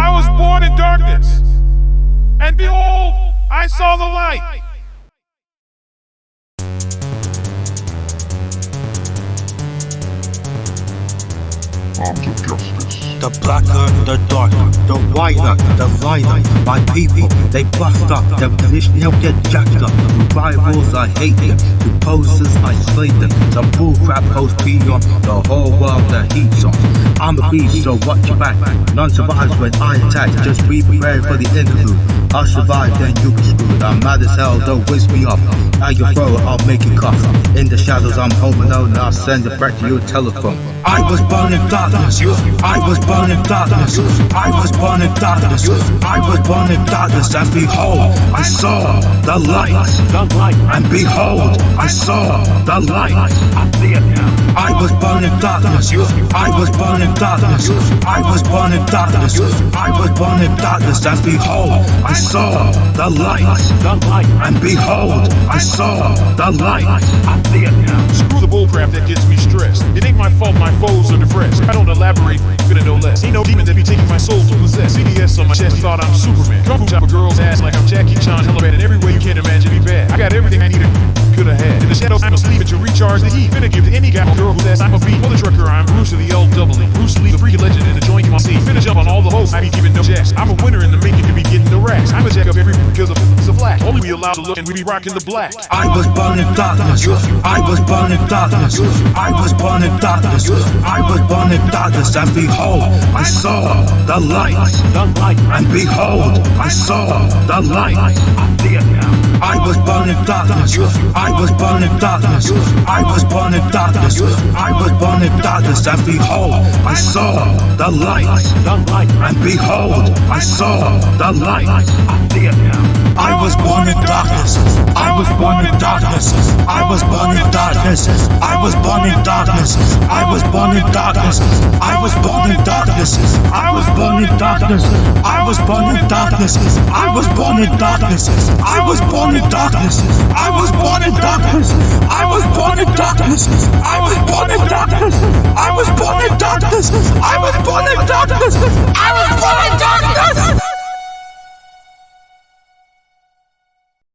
I was born in darkness, and behold, I saw the light. Arms justice. The blacker, the darker, the whiter, the lighter. My people, they bust up. Them they'll get jacked up. Rivals, I hate them. The posers, I slay them. The bullcrap post pee on the whole world, the heat's on. I'm a beast, so watch your back. None survives when I attack. Just be prepared for the interlude. I'll survive, then you be screwed. I'm mad as hell, don't whisk me up. Now you throw it, I'll make it cough. In the shadows, I'm home alone, and I'll send it back to your telephone. I was born in darkness. I was born in darkness. I was born in darkness. I was born in darkness. And behold, I saw the light. And behold, I saw the light. I was born in darkness. I was born in darkness. I was born in darkness. I was born in darkness. And behold, I saw the light. And behold, I saw the light. Screw the bullcrap that gets me stressed. It ain't my fault my foes are depressed. I don't elaborate, you gonna know less. Ain't no demon that be taking my soul to possess. CDS on my chest, thought I'm Superman. Fu chop a girl's ass like I'm Jackie Chan. Hella in every way you can't imagine me bad. I got everything I need to could have had. In the shadows, I'm asleep to recharge the heat. Finna give to any guy or girl who says I'm a beat. For the trucker, I'm Bruce of the L double E. Bruce Lee, the freaky legend in the joint you see. Finish up on all the hoes, I be keeping no jacks. I'm a winner racks. I'm a jack up every because of it's a flash. Only we allowed to look and we be rocking the black. I was born in darkness. I was born in darkness. I was born in darkness. I was born in darkness. And behold, I saw the light. And behold, I saw the light. I was born in darkness. I was born in darkness. I was born in darkness. I was born in darkness. And behold, I saw the light. And behold, I saw the light. I was born in darkness. I was born in darkness. I was born in darkness. I was born in darkness. I was born in darkness. I was born in darkness. I was born in darkness. I was born in darkness. I was born in darkness. I was born in darkness. I was born in darkness. I was born in darkness. I was born in darkness.